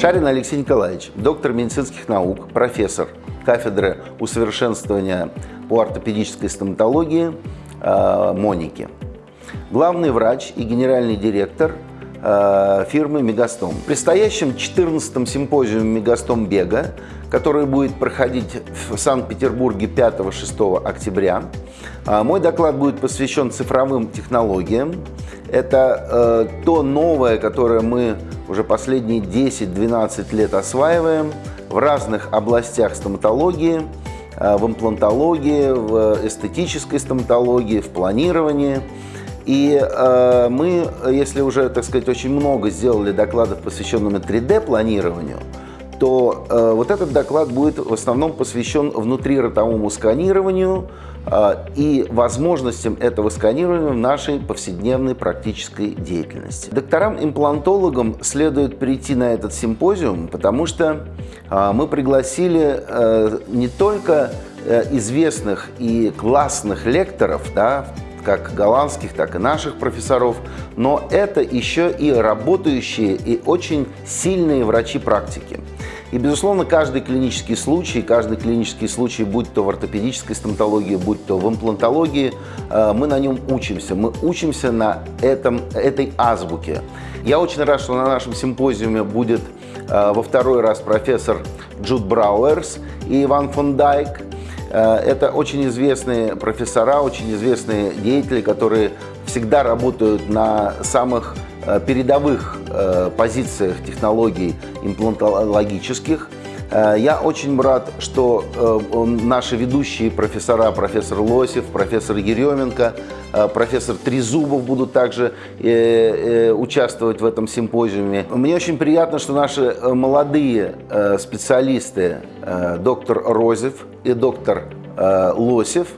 Шарин Алексей Николаевич, доктор медицинских наук, профессор кафедры усовершенствования по ортопедической стоматологии э, Моники. Главный врач и генеральный директор э, фирмы «Мегастом». В предстоящем 14-м симпозиуме «Мегастом Бега», который будет проходить в Санкт-Петербурге 5-6 октября, э, мой доклад будет посвящен цифровым технологиям. Это то новое, которое мы уже последние 10-12 лет осваиваем в разных областях стоматологии, э, в имплантологии, в эстетической стоматологии, в планировании. И э, мы, если уже, так сказать, очень много сделали докладов, посвященных 3D-планированию, то э, вот этот доклад будет в основном посвящен внутриротовому сканированию э, и возможностям этого сканирования в нашей повседневной практической деятельности. Докторам-имплантологам следует прийти на этот симпозиум, потому что э, мы пригласили э, не только э, известных и классных лекторов, да, как голландских, так и наших профессоров, но это еще и работающие и очень сильные врачи практики. И, безусловно, каждый клинический случай, каждый клинический случай, будь то в ортопедической стоматологии, будь то в имплантологии, э, мы на нем учимся. Мы учимся на этом, этой азбуке. Я очень рад, что на нашем симпозиуме будет э, во второй раз профессор Джуд Брауэрс и Иван фон Дайк. Э, это очень известные профессора, очень известные деятели, которые всегда работают на самых передовых э, позициях технологий имплантологических. Э, я очень рад, что наши ведущие профессора, профессор Лосев, профессор Еременко, профессор Трезубов будут также участвовать в этом симпозиуме. Мне очень приятно, что наши молодые специалисты, доктор Розев и доктор Лосев,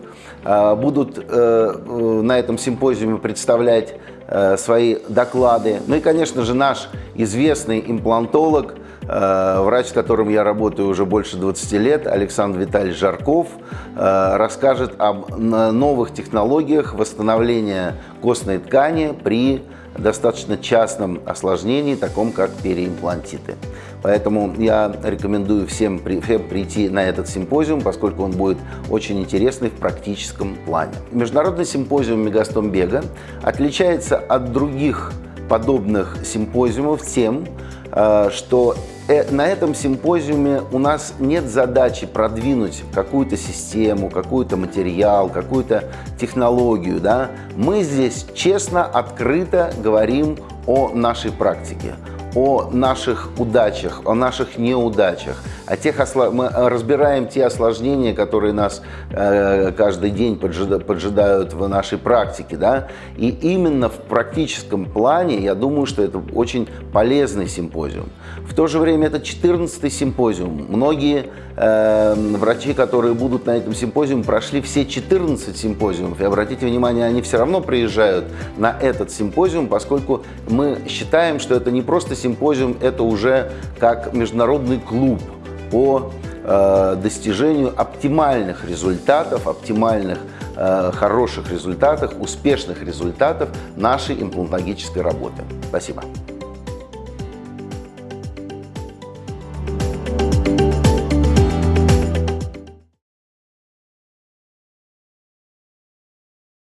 будут на этом симпозиуме представлять Э, свои доклады. Ну и, конечно же, наш известный имплантолог, э, врач, с которым я работаю уже больше 20 лет, Александр Витальевич Жарков, э, расскажет об новых технологиях восстановления костной ткани при достаточно частном осложнении, таком как переимплантиты. Поэтому я рекомендую всем, прийти на этот симпозиум, поскольку он будет очень интересный в практическом плане. Международный симпозиум Мегастом Бега отличается от других подобных симпозиумов тем, э, что на этом симпозиуме у нас нет задачи продвинуть какую-то систему, какой-то материал, какую-то технологию. Да? Мы здесь честно, открыто говорим о нашей практике, о наших удачах, о наших неудачах, о тех осла... мы разбираем те осложнения, которые нас э, каждый день поджидают, поджидают в нашей практике, да, и именно в практическом плане я думаю, что это очень полезный симпозиум. В то же время это 14-й симпозиум. Многие э, врачи, которые будут на этом симпозиуме, прошли все 14 симпозиумов. И обратите внимание, они все равно приезжают на этот симпозиум, поскольку мы считаем, что это не просто симпозиум, это уже как международный клуб по э, достижению оптимальных результатов, оптимальных э, хороших результатов, успешных результатов нашей имплантологической работы. Спасибо.